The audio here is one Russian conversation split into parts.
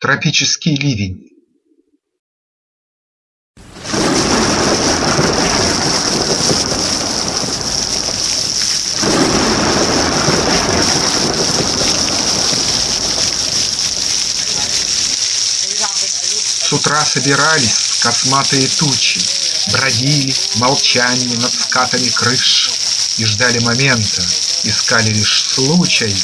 Тропический ливень. С утра собирались косматые тучи, Бродили в молчании над скатами крыш И ждали момента, искали лишь случай,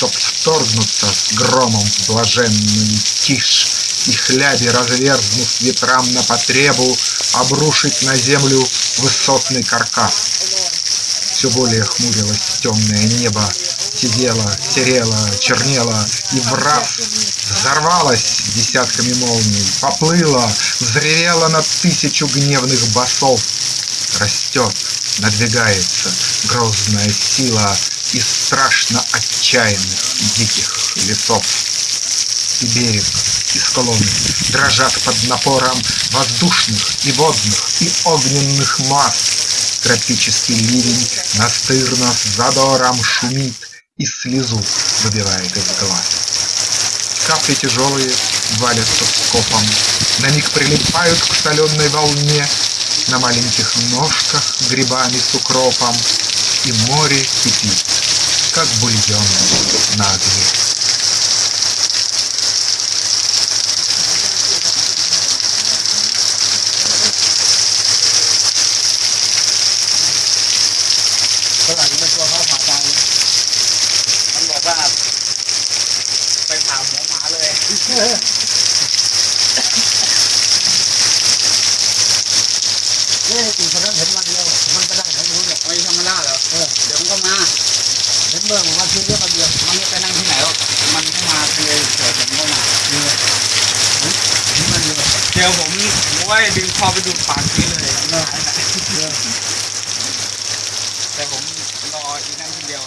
Чтоб вторгнуться с громом в блаженную тишь И хляби, разверзнув ветрам на потребу, Обрушить на землю высотный каркас. Все более хмурилось темное небо, Сидело, серело, чернело и враз Взорвалась десятками молний, поплыла, Взревела на тысячу гневных басов. Растет, надвигается грозная сила Из страшно отчаянных диких лесов. И берег, и склоны дрожат под напором Воздушных и водных и огненных масс. Тропический ливень настырно с задором Шумит и слезу выбивает из глаз. Капли тяжелые валятся скопом, На миг прилипают к соленой волне, На маленьких ножках грибами с укропом, И море кипит, как бульон на огне. Yeah, you forgot him like เรื่อวันที่เรียกมันเดียวมันไม่ไปนั่งที่ไหนหรอกมันก็มาเลยเดี๋ยวผมก็มาเห็นวันเยอะเดี๋ยวผมผมว่าดึงคอไปดูดปากนี้เลยเออเออแต่ผมรออีกนั่งคนเดียว